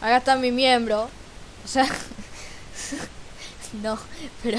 Acá está mi miembro. O sea... no, pero